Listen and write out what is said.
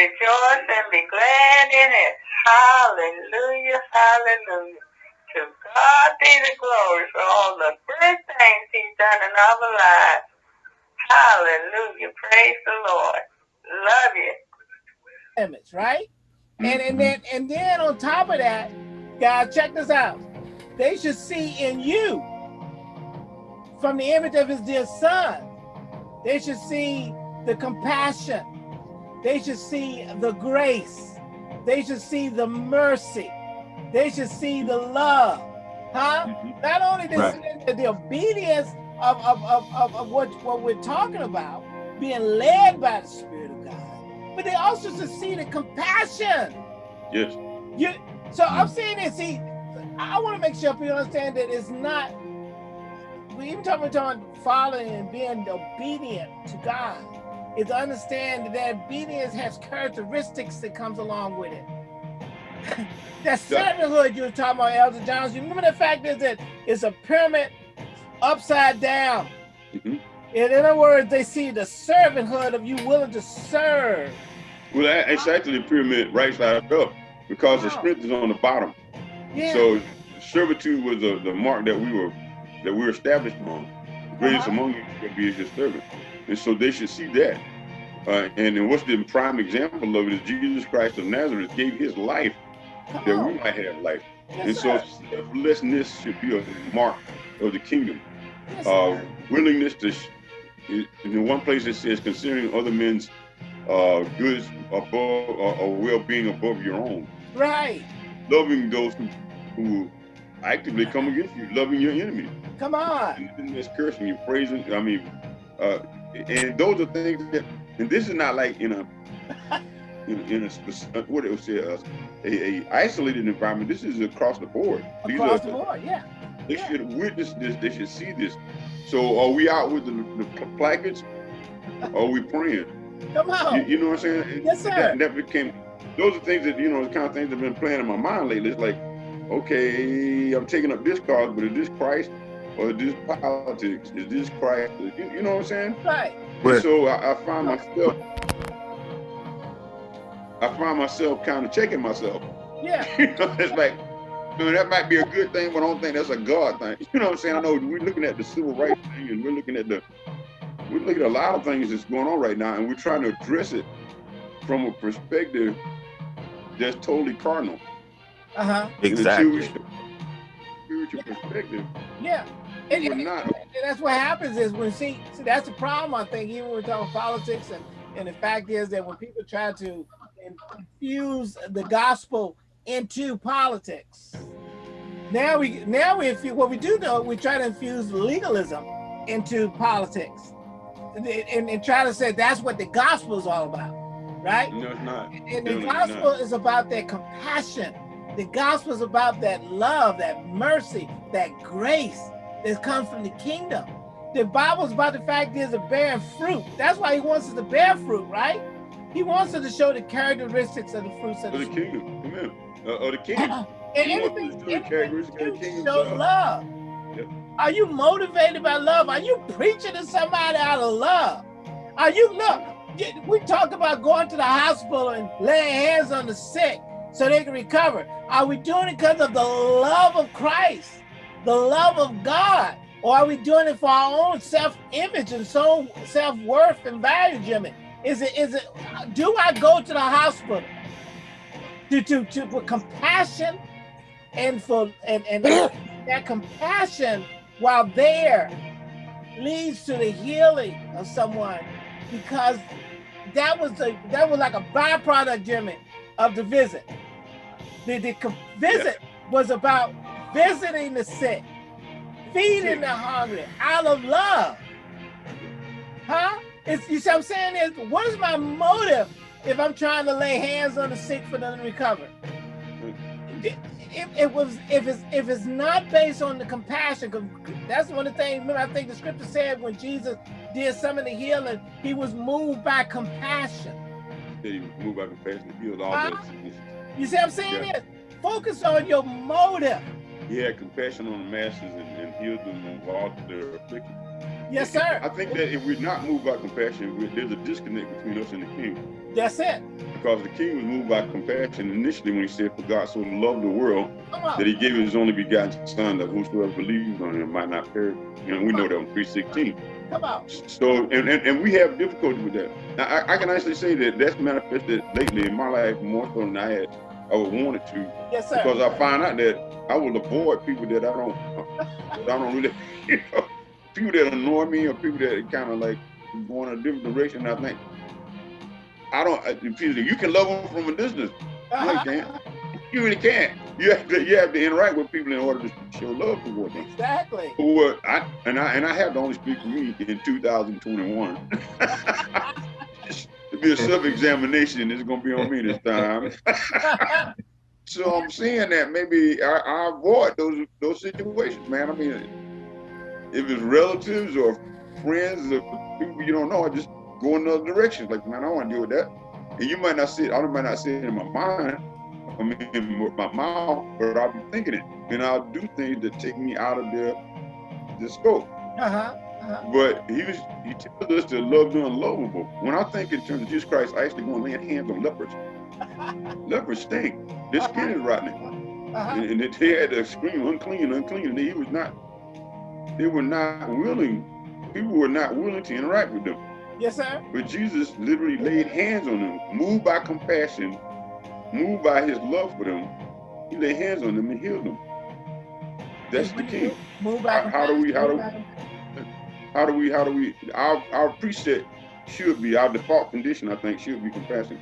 rejoice and be glad in it. Hallelujah, hallelujah. To God be the glory for all the good things he's done in our lives. Hallelujah. Praise the Lord. Love you. Image, right? And and then and then on top of that, God, check this out. They should see in you from the image of his dear son. They should see the compassion. They should see the grace. They should see the mercy. They should see the love. Huh? Mhm. Not only the, Right. the, the obedience of, of, of, of, of what, what we're talking about, being led by the Spirit of God, but they also should see the compassion. Yes. You so I'm saying this, see, I want to make sure people understand that it's not we even talking about following and being obedient to God. Is to understand that obedience has characteristics that comes along with it. that servanthood you were talking about, Elder Jones. You remember the fact is that it's a pyramid upside down. Mhm. In other words, they see the servanthood of you willing to serve. Well, that- it's actually a pyramid right side up because the strength is on the bottom. Yeah. So servitude was the, the mark that we were that we were established on. The greatest Uh-huh. among you shall be your servant. And so they should see that. Uh, and then what's the prime example of it is Jesus Christ of Nazareth gave his life Come that we might have life. Yes, and so selflessness should be a mark of the kingdom. Yes, Uh, willingness to, in one place it says, considering other men's uh, goods above or, or well-being above your own. right. Loving those who, who actively come against you, loving your enemy. Come on. And this cursing you, praising, I mean, uh, and those are things that, and this is not like in a, in, in a, spec- what it was say, a, uh, a, a isolated environment. This is across the board. These Across are- the board, yeah. They Yeah. should witness this. They should see this. So are we out with the, the pl- placards? Or are we praying? Come on. you know what I'm saying? Yes, sir. That, that became, those are things that, you know, the kind of things that have been playing in my mind lately. It's like, okay, I'm taking up this cause, but is this Christ or is this politics? Is this Christ? You, you know what I'm saying? Right. And so I, I find myself, I find myself kind of checking myself. Yeah. You know, it's like, you know, that might be a good thing, but I don't think that's a God thing. You know what I'm saying? I know we're looking at the civil rights thing and we're looking at the, we're looking at a lot of things that's going on right now and we're trying to address it from a perspective that's totally carnal. Uh-huh. And until we Exactly. show Spiritual perspective, Yeah. And, we're not. and that's what happens is when see see that's the problem I think even when we're talking politics and and the fact is that when people try to infuse the gospel into politics, now we now we infu- what we do know we try to infuse legalism into politics and, and, and try to say that's what the gospel is all about, right? No, it's not. And the gospel not. is about that compassion. The gospel is about that love, that mercy, that grace that comes from the kingdom. The Bible is about the fact is of bearing fruit. That's why he wants us to bear fruit, right? He wants us to show the characteristics of the fruits of Of the the kingdom. Amen. Uh, of the king. And He anything, show the anything characteristics of the you kingdom show love. love. Yep. Are you motivated by love? Are you preaching to somebody out of love? Are you look? We talk about going to the hospital and laying hands on the sick so they can recover. Are we doing it because of the love of Christ, the love of God, or are we doing it for our own self-image and so self-worth and value, Jimmy? Is it is it? Do I go to the hospital to to to for compassion and for and and that compassion while there leads to the healing of someone because that was a that was like a byproduct, Jimmy, of the visit. The, the visit was about visiting the sick, feeding the hungry out of love. Huh? It's, you see what I'm saying is, what is my motive if I'm trying to lay hands on the sick for them to recover? It, it, it was if it's if it's not based on the compassion, that's one of the things. Remember, I think the scripture said when Jesus did some of the healing, he was moved by compassion. That he move by compassion to heal all their sicknesses. You see what I'm saying? Yeah. Is focus on your motive. He had compassion on the masses and, and healed them of all their afflictions. Yes, sir. I think that if we're not moved by compassion, there's a disconnect between us and the king. That's it. Because the king was moved by compassion initially when he said, For God so loved the world that he gave his only begotten son that whosoever believes on him might not perish. You know, we know that on 316. Come on. So, and, and, and we have difficulty with that. Now, I, I can actually say that that's manifested lately in my life more so than I had, I would want it to, Yes, sir. because I find out that I will avoid people that I don't, that I don't really, you know, people that annoy me or people that kind of like going a different direction. I think I don't. I- You can love them from a distance. No, you uh-huh. can't. You really can't. You have to, you have to interact with people in order to show love towards them. Exactly. Well, I and I and I have to only speak for me in 2021. to be a self-examination It's gonna be on me this time. so I'm seeing that maybe I, I avoid those those situations, man. I mean, if it's relatives or friends or people you don't know, I just go in another direction. Like, man, I don't want to deal with that. And you might not see it. I might not see it in my mind. I mean, in my mouth, but I'll be thinking it, and I'll do things that take me out of the the scope. Uh-huh. uh-huh. But he was he tells us to love the unlovable. When I think in terms of Jesus Christ, I actually go and lay hands on lepers. lepers stink. Their skin is rotten. Uh-huh. And, and they had to scream unclean, unclean. And he was not, they were not willing, people were not willing to interact with them. Yes, sir. But Jesus literally laid hands on them, moved by compassion, moved by his love for them. He laid hands on them and healed them. That's the key. Move back. How- how do we- how do- back. How do we, how do we, our, our preset should be, our default condition, I think, should be compassion.